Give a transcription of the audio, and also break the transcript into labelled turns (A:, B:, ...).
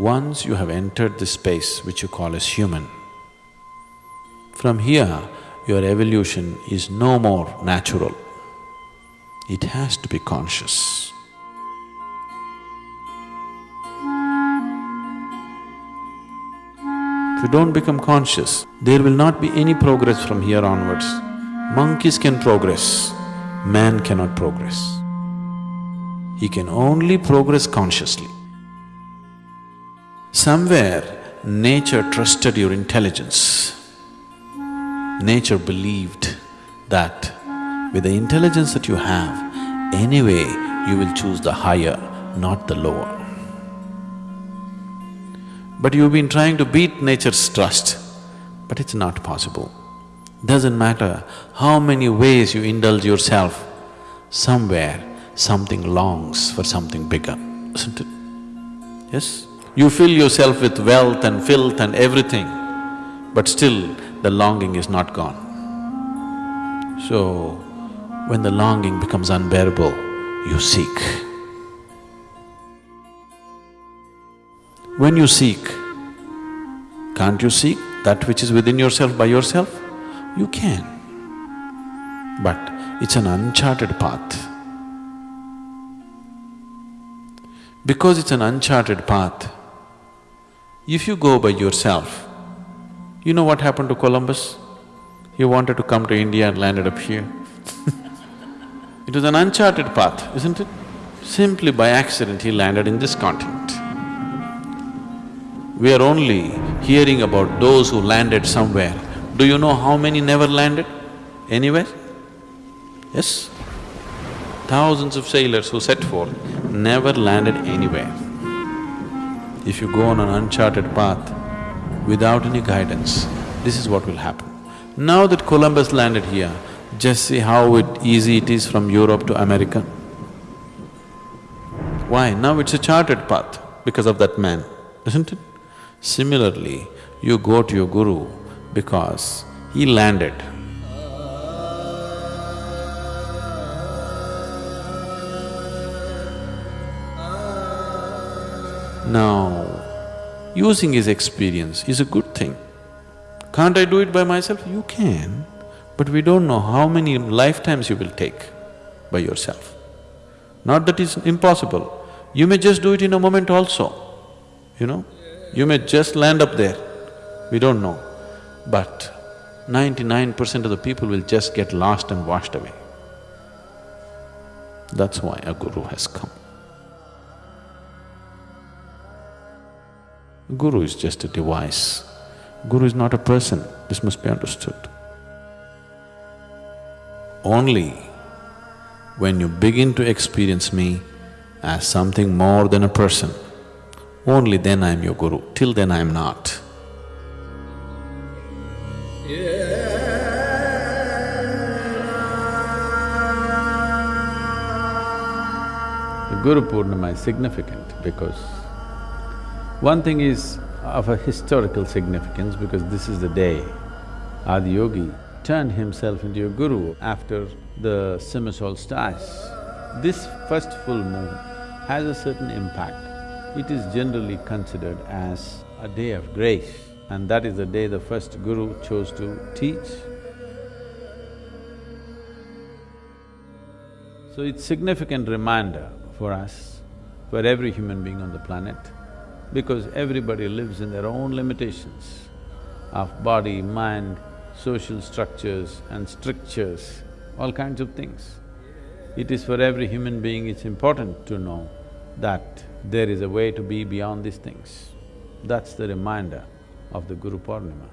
A: once you have entered this space which you call as human, from here your evolution is no more natural. It has to be conscious. If you don't become conscious, there will not be any progress from here onwards. Monkeys can progress, man cannot progress. He can only progress consciously. Somewhere, nature trusted your intelligence. Nature believed that with the intelligence that you have, anyway you will choose the higher, not the lower. But you've been trying to beat nature's trust, but it's not possible. Doesn't matter how many ways you indulge yourself, somewhere something longs for something bigger, isn't it? Yes? You fill yourself with wealth and filth and everything, but still the longing is not gone. So, when the longing becomes unbearable, you seek. When you seek, can't you seek that which is within yourself by yourself? You can. But it's an uncharted path. Because it's an uncharted path, if you go by yourself, you know what happened to Columbus? He wanted to come to India and landed up here It was an uncharted path, isn't it? Simply by accident he landed in this continent. We are only hearing about those who landed somewhere. Do you know how many never landed anywhere? Yes? Thousands of sailors who set forth never landed anywhere. If you go on an uncharted path without any guidance, this is what will happen. Now that Columbus landed here, just see how it easy it is from Europe to America. Why? Now it's a charted path because of that man, isn't it? Similarly, you go to your guru because he landed. Now, using his experience is a good thing. Can't I do it by myself? You can, but we don't know how many lifetimes you will take by yourself. Not that it's impossible, you may just do it in a moment also, you know? You may just land up there, we don't know. But ninety-nine percent of the people will just get lost and washed away. That's why a guru has come. Guru is just a device. Guru is not a person, this must be understood. Only when you begin to experience me as something more than a person, only then I am your guru, till then I am not. The Guru Purnima is significant because one thing is of a historical significance because this is the day Adiyogi turned himself into a guru after the summer. This first full moon has a certain impact. It is generally considered as a day of grace and that is the day the first guru chose to teach. So it's significant reminder for us, for every human being on the planet, because everybody lives in their own limitations of body, mind, social structures and strictures, all kinds of things. It is for every human being, it's important to know that there is a way to be beyond these things. That's the reminder of the Guru Purnima.